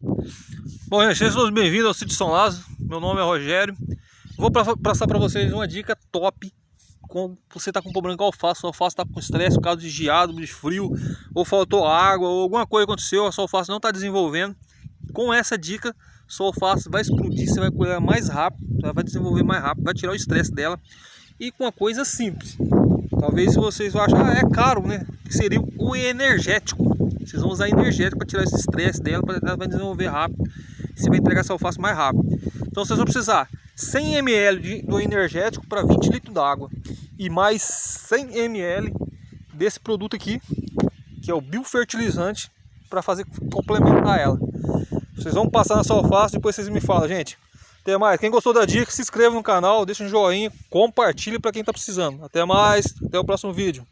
Bom, gente, sejam bem-vindos ao Sítio São Lázaro. Meu nome é Rogério. Vou passar para vocês uma dica top quando você está com problema com alface, a alface está com estresse, por causa de geado, de frio, ou faltou água, ou alguma coisa aconteceu, a sua alface não está desenvolvendo. Com essa dica, sua alface vai explodir, você vai colher mais rápido, vai desenvolver mais rápido, vai tirar o estresse dela. E com uma coisa simples. Talvez vocês vão achar, ah, é caro, né? Que seria o energético. Vocês vão usar energético para tirar esse estresse dela, para ela vai desenvolver rápido. Você vai entregar essa alface mais rápido. Então vocês vão precisar 100 ml de, do energético para 20 litros d'água. E mais 100 ml desse produto aqui, que é o biofertilizante, para fazer complementar ela. Vocês vão passar na sua alface, depois vocês me falam, gente. Até mais. Quem gostou da dica, se inscreva no canal, deixa um joinha, compartilhe para quem está precisando. Até mais, até o próximo vídeo.